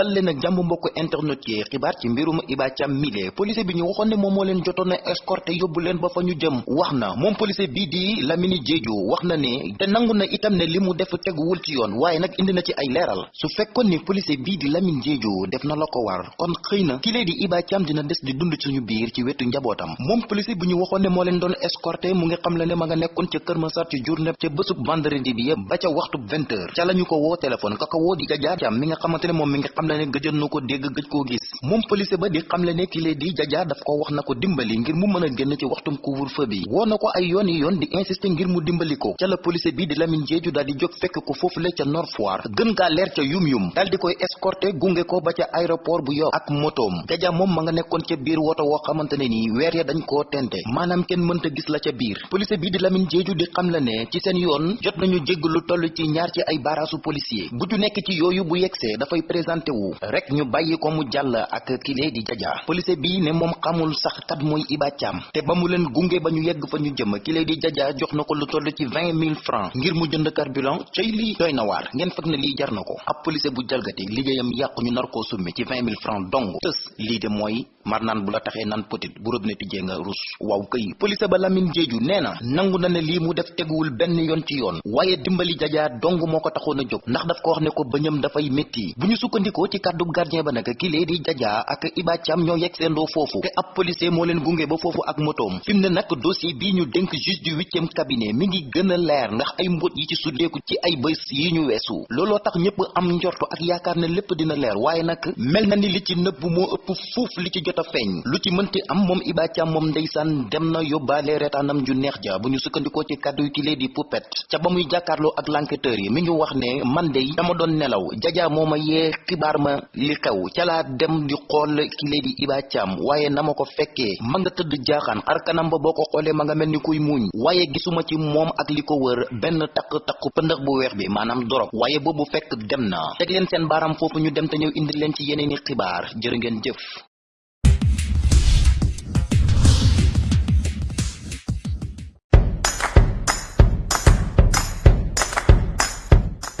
dal leen ak mbokk internet yi xibaar ci mbirum Iba Thiam mile police bi ñu waxoon ne moom moo leen jotoon a escorté yóbbu leen ba fa ñu jëm. Wax na police bii di Lamine Diédhiou wax na ne te nangu na itam ne li mu def teguwul ci yoon waaye nag indi na ci ay leeral. Su fekkoon ni police bii di Lamine Diédhiou def na la war kon xëy na ki lee di Iba Thiam dina des di dund ci ñu biir ci wetu njabootam. Moom police bi ñu waxoon ne moo leen doon escorté mu ngi xam le ne ma nga nekkoon ca Kër Massar ci journée ca bésub vendredi bi ba ca waxtu vingt heures. Ca la ñu ko woo téléphone ka ko di Jaja Thiam mi nga xamante ne mi nga xam le ne gëjoon na ko dégg gëj koo gis. Moom police ba di xam le ne ki lee di Jaja daf ko wax na ko dimbali ngir mu mën a génn ci waxtum couvre-feu bi. Woo na ko ay yoon yi yoon di insister ngir mu dimbali ko. Ca la police bi di Lamine Diédhiou daal di jóg fekk ko foofu le ca Nord Foire. Gën gaa leer ca yum yum. Daal di koy escorté gunge ko ba ca aéroport bu Yoff ak motoom. Jaja moom ma nga nekkoon ca biir woto woo xamante ne nii weer ya dañ koo tente. Maanaam kenn mënta gis la ca biir. Police bi di Lamine Diédhiou di xam la ne ci seen yoon jot nañu jégg lu toll ci ñaar ci ay baraasu policier. Bu ju nekk ci yooyu bu yegsee dafay présenté wu rek ñu bàyyi ko mu jàll ak kile di Jaja. Police bi ne moom xamul sax kat mooy Iba te ba mu leen gunge ba ñu yegg fa ñu jëm kile di Jaja jox na ko lu toll ci vingt mille francs ngir mu jënd carburant. Cay lii doy na waar. Ngeen fekk ne lii jar na ko. Ab police bu jalgati liggéeyam yàqu ñu nar koo summi ci vingt mille francs dong. Tës lii de mooy mar naan bu la taxee naan petit bu robinet tijjee nga rus. Waaw këy police ba Lamine Diédhiou nee na nangu na ne lii mu def teguwul benn yoon ci yoon. Waaye dimbali Jaja dong moo ko taxoon ndax daf ko wax ne ko bëñam dafay métti bu ñu sukkandikoo ci kàddu gardien ba nag ki Jaja ak Iba Thiam ñoo yegg seendoo foofu. Te ab policier moo leen gunge ba foofu ak motoom. Fi mu ne nag dossier bii ñu dénk juge du huitième cabinet mi ngi gën a leer ndax ay mbóot yi ci suddeeku ci ay bés yi ñu weesu. Looloo tax ñëpp am njorto ak yaakaar ne lépp dina leer waaye nag mel na ni li ci nëbb moo ëpp fuuf li ci jot a lu ci mënti am moom Iba Thiam moom ndeysaan dem na yóbbaale reetaanam ju neex ja. Bu ñu sukkandikoo ci kàddu yu kilee di poupette ca ba muy jàkkaarloo ak l'enquêteur yi mi ngi wax ne man de dama doon nelaw. Jaja moo ma yee ma li xew ca laa dem di xool kilee di Iba Thiam. Waaye na ma ko fekkee ma nga tëdd jaaxaan. Xar kanam ba boo ko xoolee ma nga mel ni kuy muuñ. Waaye gisuma ci moom ak li ko wër benn takk takku pëndëx bu weex bi maanaam dorog. Waaye boobu fekk dem na. Teg leen seen baaram foofu ñu dem te ñëw indi leen ci yeneeni xibaar. Jërë ngeen jëf